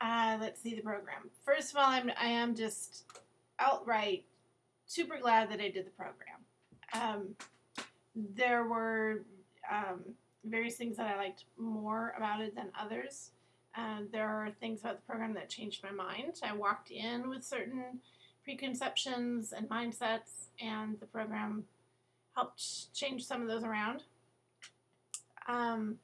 Uh, let's see the program. First of all, I'm I am just outright super glad that I did the program. Um, there were um, various things that I liked more about it than others. Uh, there are things about the program that changed my mind. I walked in with certain preconceptions and mindsets, and the program helped change some of those around. Um,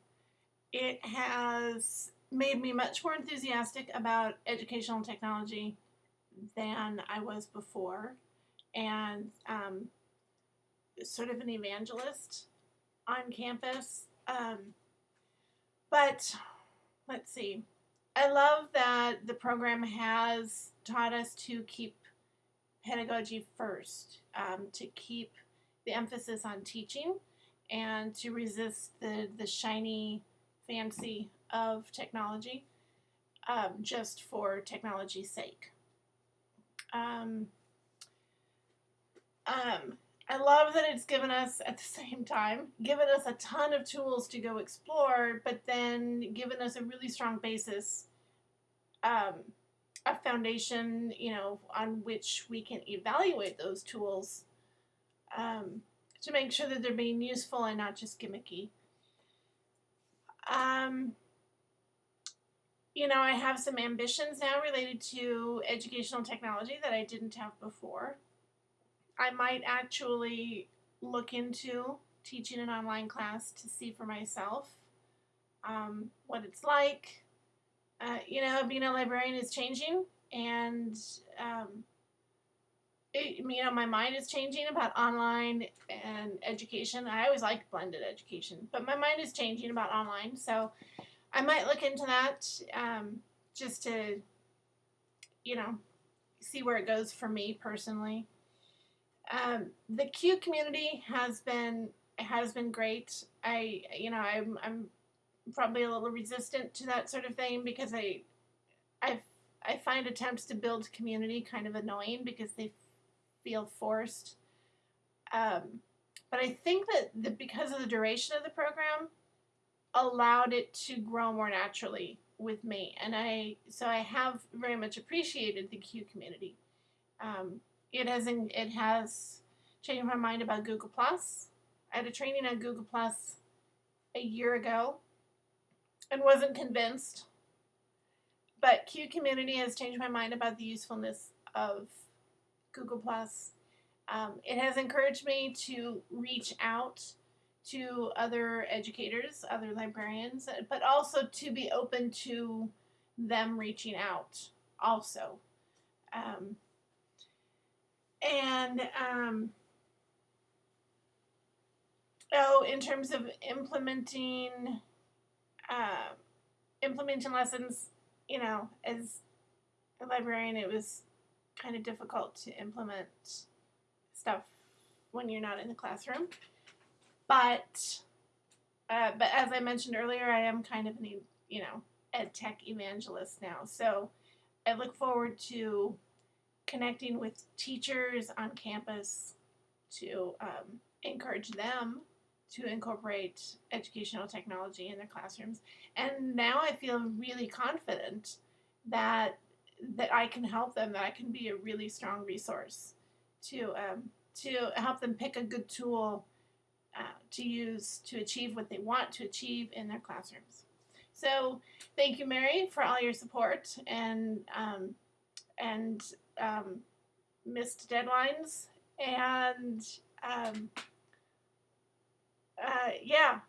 it has made me much more enthusiastic about educational technology than I was before, and um, sort of an evangelist on campus. Um, but let's see. I love that the program has taught us to keep pedagogy first, um, to keep the emphasis on teaching, and to resist the, the shiny fancy of technology um, just for technology's sake. Um, um, I love that it's given us, at the same time, given us a ton of tools to go explore, but then given us a really strong basis, um, a foundation, you know, on which we can evaluate those tools um, to make sure that they're being useful and not just gimmicky. Um, you know, I have some ambitions now related to educational technology that I didn't have before. I might actually look into teaching an online class to see for myself um, what it's like. Uh, you know, being a librarian is changing, and um, it, you know, my mind is changing about online and education. I always liked blended education, but my mind is changing about online. So I might look into that um, just to, you know, see where it goes for me personally. Um, the Q community has been has been great. I you know I'm I'm probably a little resistant to that sort of thing because I I I find attempts to build community kind of annoying because they feel forced. Um, but I think that the, because of the duration of the program, allowed it to grow more naturally with me, and I so I have very much appreciated the Q community. Um, it has it has changed my mind about Google Plus. I had a training on Google Plus a year ago and wasn't convinced. But Q community has changed my mind about the usefulness of Google Plus. Um, it has encouraged me to reach out to other educators, other librarians, but also to be open to them reaching out also. Um, and um, oh, in terms of implementing uh, implementing lessons, you know, as a librarian, it was kind of difficult to implement stuff when you're not in the classroom. But uh, but as I mentioned earlier, I am kind of an you know ed tech evangelist now, so I look forward to connecting with teachers on campus to um, encourage them to incorporate educational technology in their classrooms. And now I feel really confident that that I can help them, that I can be a really strong resource to um, to help them pick a good tool uh, to use to achieve what they want to achieve in their classrooms. So thank you, Mary, for all your support and um, and um, missed deadlines and um, uh, yeah,